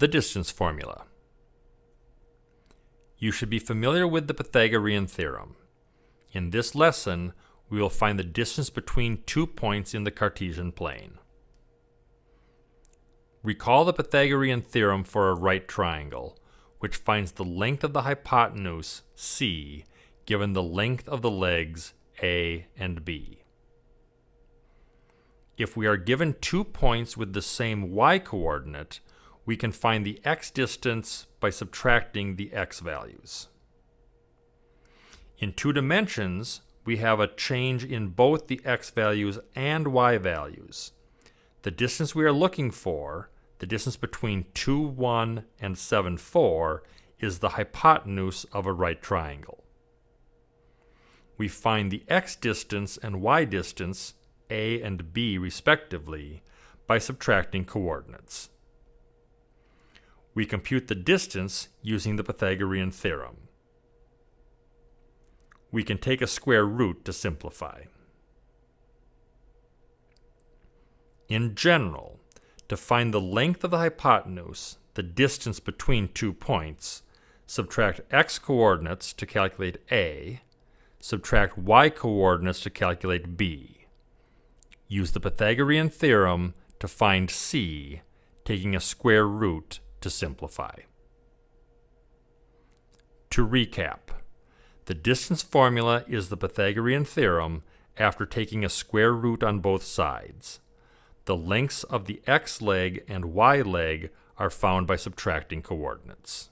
The distance formula. You should be familiar with the Pythagorean theorem. In this lesson, we will find the distance between two points in the Cartesian plane. Recall the Pythagorean theorem for a right triangle, which finds the length of the hypotenuse, c, given the length of the legs, a and b. If we are given two points with the same y-coordinate, we can find the x distance by subtracting the x values. In two dimensions, we have a change in both the x values and y values. The distance we are looking for, the distance between 2, 1 and 7, 4, is the hypotenuse of a right triangle. We find the x distance and y distance a and B respectively by subtracting coordinates. We compute the distance using the Pythagorean theorem. We can take a square root to simplify. In general, to find the length of the hypotenuse, the distance between two points, subtract x coordinates to calculate A, subtract y coordinates to calculate B. Use the Pythagorean theorem to find c, taking a square root to simplify. To recap, the distance formula is the Pythagorean theorem after taking a square root on both sides. The lengths of the x leg and y leg are found by subtracting coordinates.